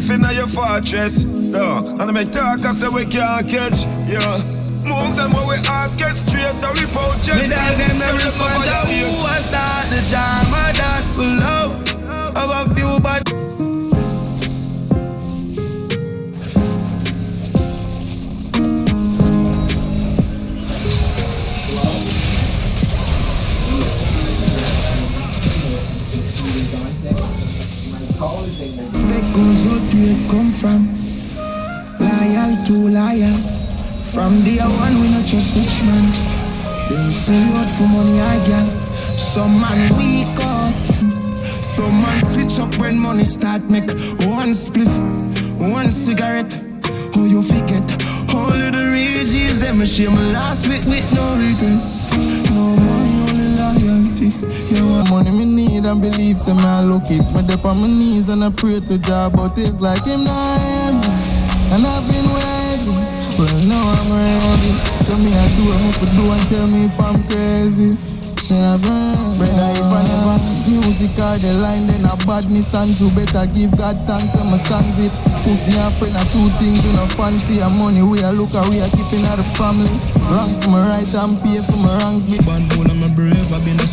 Finna your fortress, no. And I make talk, I say we can't catch, yeah. Move them where we are, get straight to rip chest. Goes out where it come from. Loyal to liar. From day one we not trust each man. Them you out for money I get. Some man weak up. Some man switch up when money start make one split, one cigarette. Oh you forget all of the rages them me share my last with with no regrets. Need and believe, say me it. Me dip on my knees and I pray to God, but it's like him not me. And I've been waiting, well now I'm ready. So me I do, I'm to do and tell me if I'm crazy. Should I burn? Brother, if I never music or the line, then I badness and you better give God thanks and my songs it. Pussy and friend are two things you know fancy and money we are look we are keeping out the family. Wrong for my right and pay for my wrongs. Me Bad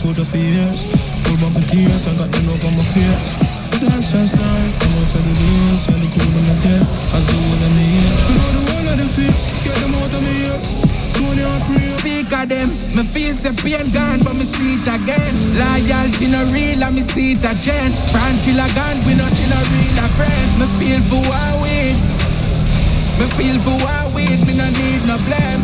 soldier for years. Pull my tears, I got the love on my fears. Dance and sign, I'm outside the days, and the cool in my dead, the one in the ears. You know the one of them fears, get them out of my ears. Soon I pray. speak of them. Me feel the pain gone, but me see it again. Loyalty no real, and me see it again. Franchilla gone, we not in a real a friend. Me feel for what we, me feel for what we, me no need no blame.